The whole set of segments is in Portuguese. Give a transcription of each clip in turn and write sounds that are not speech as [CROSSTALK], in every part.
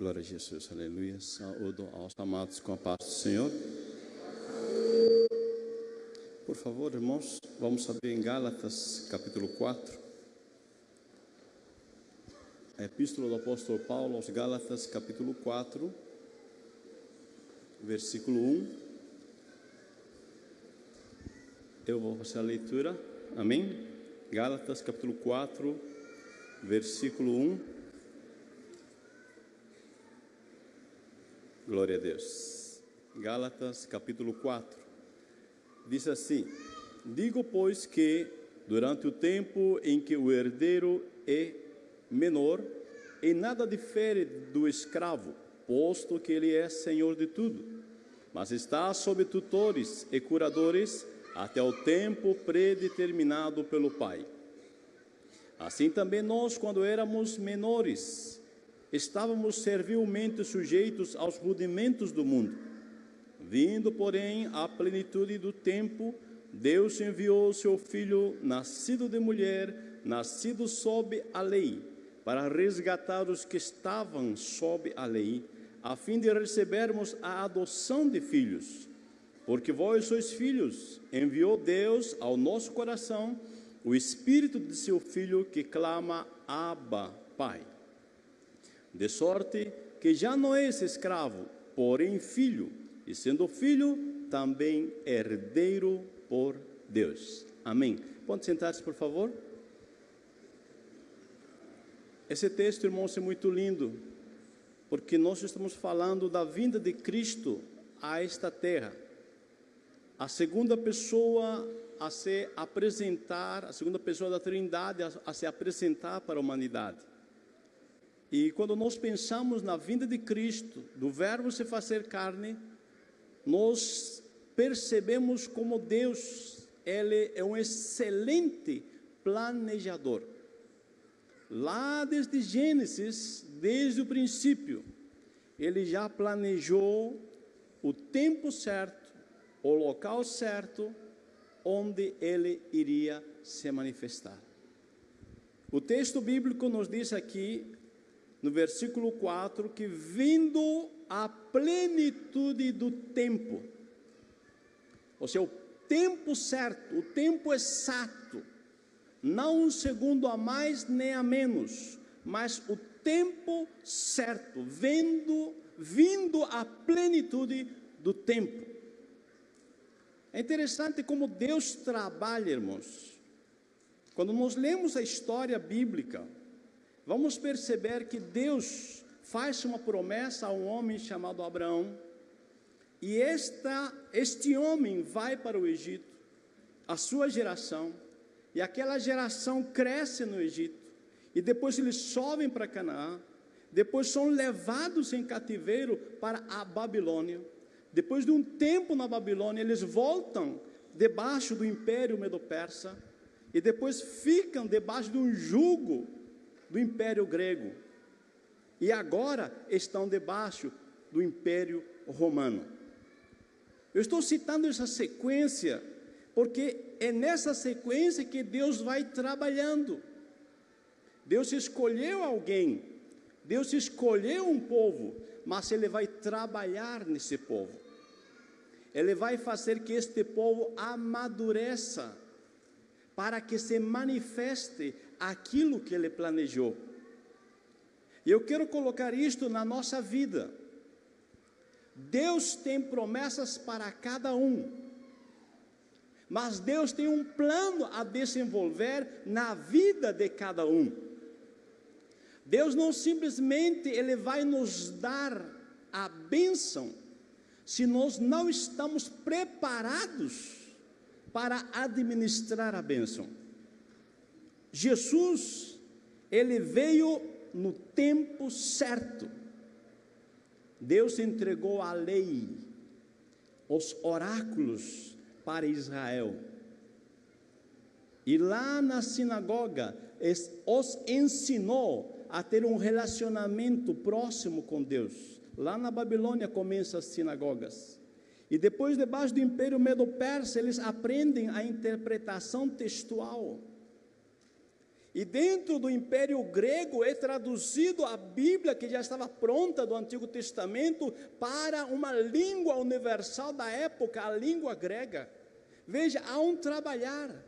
Glória a Jesus, aleluia. Saúdo aos amados com a paz do Senhor. Por favor, irmãos, vamos abrir em Gálatas, capítulo 4. A epístola do apóstolo Paulo aos Gálatas, capítulo 4, versículo 1. Eu vou fazer a leitura, amém? Gálatas, capítulo 4, versículo 1. Glória a Deus. Gálatas capítulo 4. Diz assim: Digo, pois, que durante o tempo em que o herdeiro é menor, em nada difere do escravo, posto que ele é senhor de tudo, mas está sob tutores e curadores até o tempo predeterminado pelo Pai. Assim também nós, quando éramos menores, estávamos servilmente sujeitos aos rudimentos do mundo. Vindo, porém, à plenitude do tempo, Deus enviou seu filho, nascido de mulher, nascido sob a lei, para resgatar os que estavam sob a lei, a fim de recebermos a adoção de filhos. Porque vós sois filhos, enviou Deus ao nosso coração o espírito de seu filho que clama: Abba, Pai. De sorte que já não és escravo, porém filho, e sendo filho, também herdeiro por Deus. Amém. Pode sentar-se, por favor. Esse texto, irmãos, é muito lindo, porque nós estamos falando da vinda de Cristo a esta terra. A segunda pessoa a se apresentar, a segunda pessoa da Trindade a, a se apresentar para a humanidade. E quando nós pensamos na vinda de Cristo, do Verbo se fazer carne, nós percebemos como Deus, Ele é um excelente planejador. Lá desde Gênesis, desde o princípio, Ele já planejou o tempo certo, o local certo, onde Ele iria se manifestar. O texto bíblico nos diz aqui no versículo 4, que vindo a plenitude do tempo, ou seja, o tempo certo, o tempo exato, não um segundo a mais nem a menos, mas o tempo certo, vendo, vindo a plenitude do tempo. É interessante como Deus trabalha, irmãos. Quando nós lemos a história bíblica, vamos perceber que Deus faz uma promessa a um homem chamado Abraão, e esta, este homem vai para o Egito, a sua geração, e aquela geração cresce no Egito, e depois eles sobem para Canaã, depois são levados em cativeiro para a Babilônia. Depois de um tempo na Babilônia, eles voltam debaixo do império medo-persa e depois ficam debaixo de um jugo do Império Grego e agora estão debaixo do Império Romano. Eu estou citando essa sequência porque é nessa sequência que Deus vai trabalhando. Deus escolheu alguém, Deus escolheu um povo, mas Ele vai trabalhar nesse povo. Ele vai fazer que este povo amadureça, para que se manifeste aquilo que Ele planejou. E eu quero colocar isto na nossa vida. Deus tem promessas para cada um, mas Deus tem um plano a desenvolver na vida de cada um. Deus não simplesmente ele vai nos dar a bênção se nós não estamos preparados para administrar a bênção. Jesus, ele veio no tempo certo. Deus entregou a lei, os oráculos para Israel. E lá na sinagoga, os ensinou a ter um relacionamento próximo com Deus. Lá na Babilônia começam as sinagogas. E depois, debaixo do Império Medo-Persa, eles aprendem a interpretação textual. E dentro do Império Grego é traduzido a Bíblia, que já estava pronta do Antigo Testamento, para uma língua universal da época, a língua grega. Veja, há um trabalhar,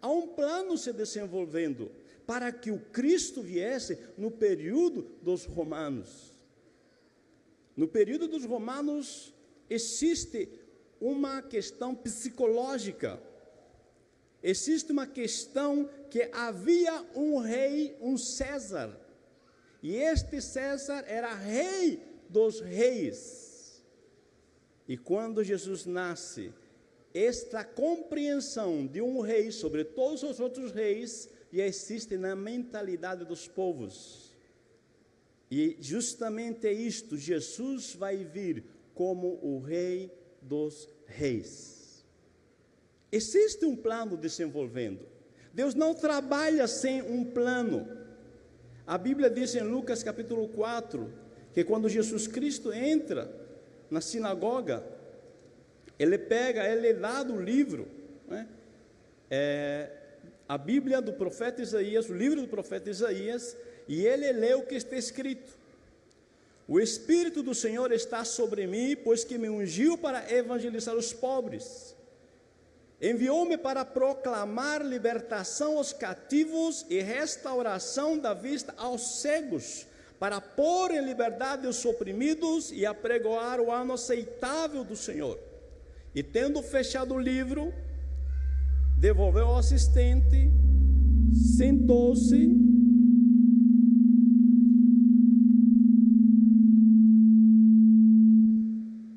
há um plano se desenvolvendo para que o Cristo viesse no período dos romanos. No período dos romanos existe uma questão psicológica. Existe uma questão que havia um rei, um César. E este César era rei dos reis. E quando Jesus nasce, esta compreensão de um rei sobre todos os outros reis e existe na mentalidade dos povos. E justamente isto, Jesus vai vir como o Rei dos Reis. Existe um plano desenvolvendo. Deus não trabalha sem um plano. A Bíblia diz em Lucas capítulo 4 que quando Jesus Cristo entra na sinagoga, ele pega, ele é dado o livro, né? é, a Bíblia do profeta Isaías, o livro do profeta Isaías, e ele lê o que está escrito. O Espírito do Senhor está sobre mim, pois que me ungiu para evangelizar os pobres. Enviou-me para proclamar libertação aos cativos e restauração da vista aos cegos, para pôr em liberdade os oprimidos e apregoar o ano aceitável do Senhor. E tendo fechado o livro, devolveu ao assistente, sentou-se.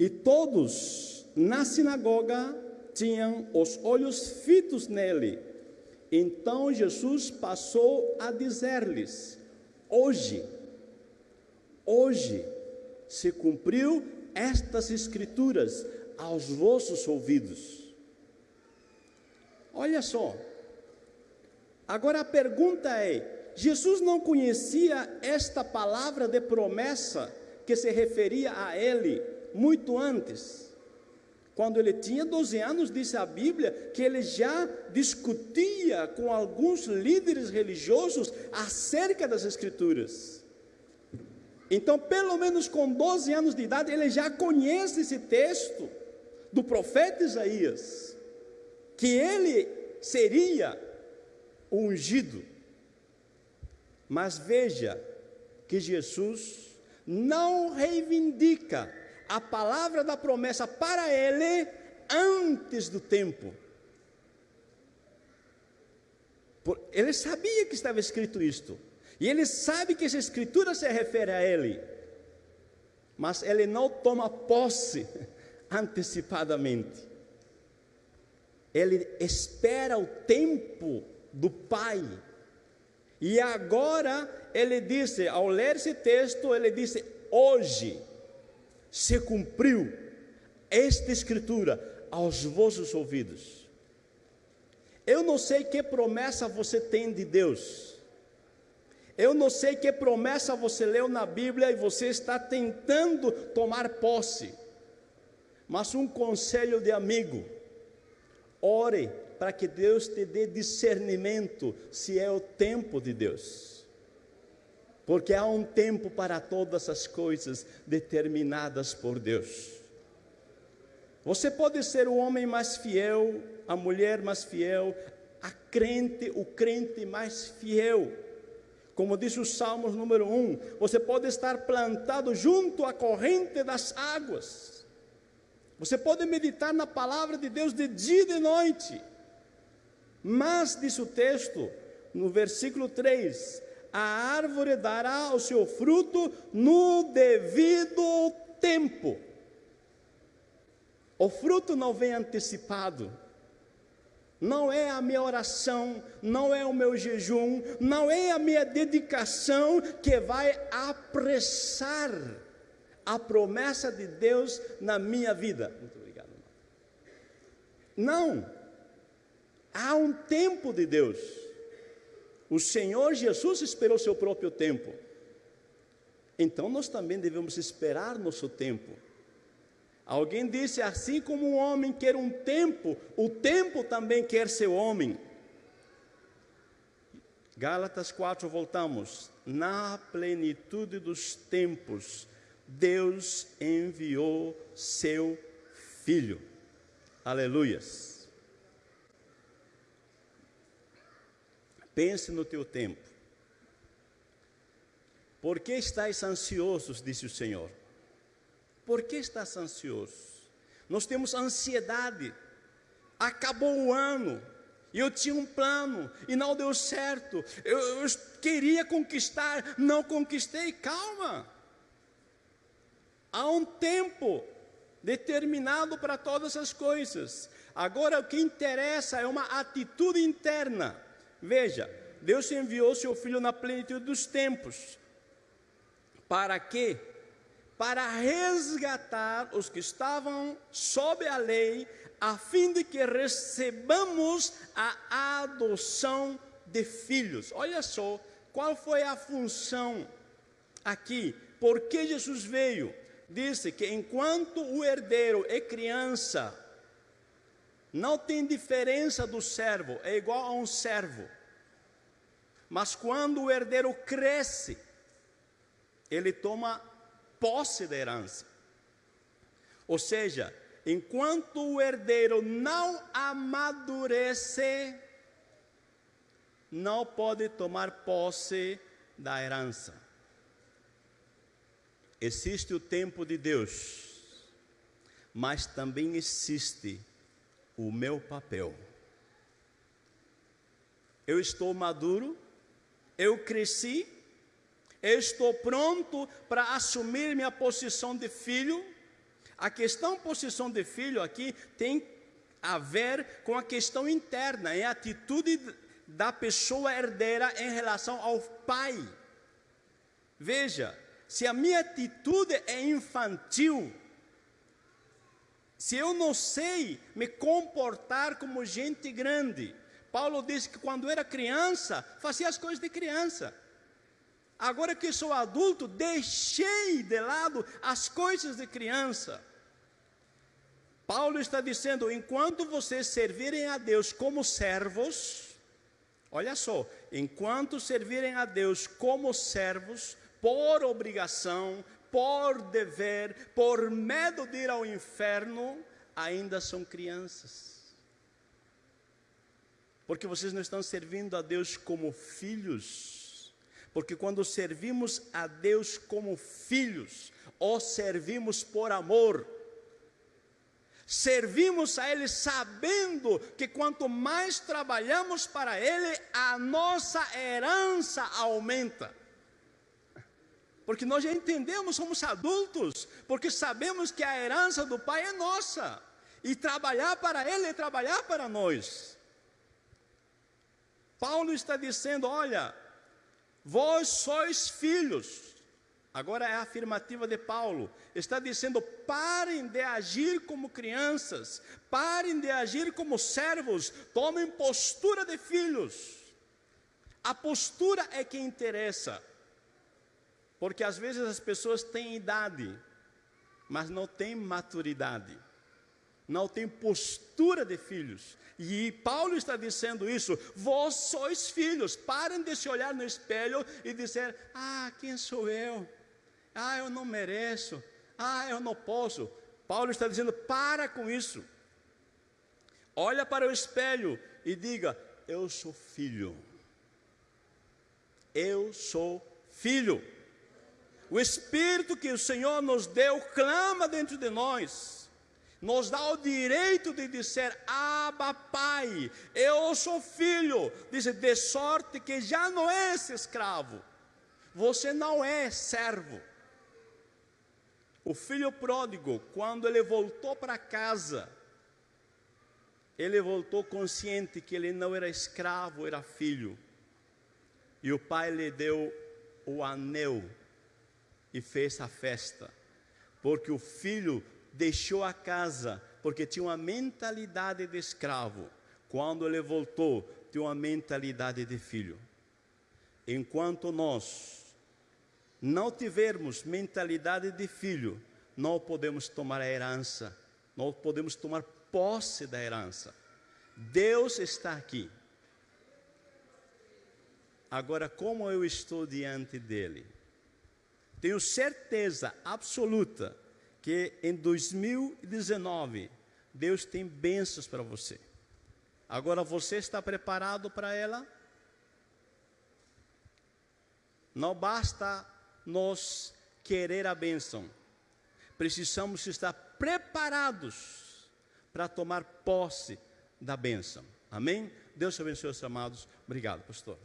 E todos na sinagoga tinham os olhos fitos nele. Então Jesus passou a dizer-lhes: Hoje, hoje se cumpriu estas escrituras aos vossos ouvidos. Olha só. Agora a pergunta é: Jesus não conhecia esta palavra de promessa que se referia a ele muito antes? Quando ele tinha 12 anos, disse a Bíblia que ele já discutia com alguns líderes religiosos acerca das Escrituras. Então, pelo menos com 12 anos de idade, ele já conhece esse texto do profeta Isaías que ele seria ungido. Mas veja que Jesus não reivindica a palavra da promessa para ele antes do tempo. Ele sabia que estava escrito isto. E ele sabe que essa escritura se refere a ele. Mas ele não toma posse [LAUGHS] antecipadamente ele espera o tempo do Pai. E agora ele disse, ao ler esse texto, ele disse: hoje se cumpriu esta escritura aos vossos ouvidos. Eu não sei que promessa você tem de Deus. Eu não sei que promessa você leu na Bíblia e você está tentando tomar posse. Mas um conselho de amigo Ore para que Deus te dê discernimento se é o tempo de Deus. Porque há um tempo para todas as coisas determinadas por Deus. Você pode ser o homem mais fiel, a mulher mais fiel, a crente, o crente mais fiel. Como diz o Salmos número 1, você pode estar plantado junto à corrente das águas você pode meditar na palavra de Deus de dia e de noite. Mas, diz o texto, no versículo 3: a árvore dará o seu fruto no devido tempo. O fruto não vem antecipado. Não é a minha oração, não é o meu jejum, não é a minha dedicação que vai apressar a promessa de Deus na minha vida. Muito obrigado. Não. Há um tempo de Deus. O Senhor Jesus esperou seu próprio tempo. Então nós também devemos esperar nosso tempo. Alguém disse: assim como um homem quer um tempo, o tempo também quer seu homem. Gálatas 4, voltamos. Na plenitude dos tempos, Deus enviou seu Filho. Aleluias. Pense no teu tempo. Por que estás ansiosos, disse o Senhor? Por que estás ansioso? Nós temos ansiedade. Acabou o ano, e eu tinha um plano e não deu certo. Eu, eu, queria conquistar, não conquistei. Calma. Há um tempo determinado para todas as coisas. Agora o que interessa é uma atitude interna. Veja, Deus enviou seu filho na plenitude dos tempos. Para quê? Para resgatar os que estavam sob a lei, a fim de que recebamos a adoção de filhos. Olha só, qual foi a função aqui? Por que Jesus veio? disse que enquanto o herdeiro é criança, não tem diferença do servo, é igual a um servo. Mas quando o herdeiro cresce, ele toma posse da herança. Ou seja, enquanto o herdeiro não amadurece, não pode tomar posse da herança. Existe o tempo de Deus, mas também existe o meu papel. Eu estou maduro, eu cresci, eu estou pronto para assumir minha posição de filho. A questão posição de filho aqui tem a ver com a questão interna, é a atitude da pessoa herdeira em relação ao pai. Veja, se a minha atitude é infantil, se eu não sei me comportar como gente grande, Paulo disse que quando era criança, fazia as coisas de criança. Agora que sou adulto, deixei de lado as coisas de criança. Paulo está dizendo: enquanto vocês servirem a Deus como servos, olha só, enquanto servirem a Deus como servos, por obrigação, por dever, por medo de ir ao inferno, ainda são crianças. Porque vocês não estão servindo a Deus como filhos. Porque quando servimos a Deus como filhos, ou servimos por amor, servimos a Ele sabendo que quanto mais trabalhamos para Ele, a nossa herança aumenta. Porque nós já entendemos, somos adultos, porque sabemos que a herança do Pai é nossa. E trabalhar para Ele é trabalhar para nós. Paulo está dizendo: olha, vós sois filhos. Agora é a afirmativa de Paulo. Está dizendo: parem de agir como crianças, parem de agir como servos, tomem postura de filhos. A postura é que interessa. Porque às vezes as pessoas têm idade, mas não têm maturidade, não têm postura de filhos. E Paulo está dizendo isso: vós sois filhos, parem de se olhar no espelho e dizer: ah, quem sou eu? Ah, eu não mereço. Ah, eu não posso. Paulo está dizendo: para com isso. Olha para o espelho e diga: eu sou filho. Eu sou filho. O Espírito que o Senhor nos deu clama dentro de nós, nos dá o direito de dizer: Abba, Pai, eu sou filho. Diz: de sorte que já não és escravo, você não é servo. O filho pródigo, quando ele voltou para casa, ele voltou consciente que ele não era escravo, era filho. E o pai lhe deu o anel e fez a festa, porque o filho deixou a casa, porque tinha uma mentalidade de escravo. Quando ele voltou, tinha uma mentalidade de filho. Enquanto nós não tivermos mentalidade de filho, não podemos tomar a herança, não podemos tomar posse da herança. Deus está aqui. Agora, como eu estou diante dele? Tenho certeza absoluta que em 2019 Deus tem bênçãos para você. Agora você está preparado para ela? Não basta nós querer a bênção, precisamos estar preparados para tomar posse da bênção. Amém? Deus abençoe, amados. Obrigado, pastor.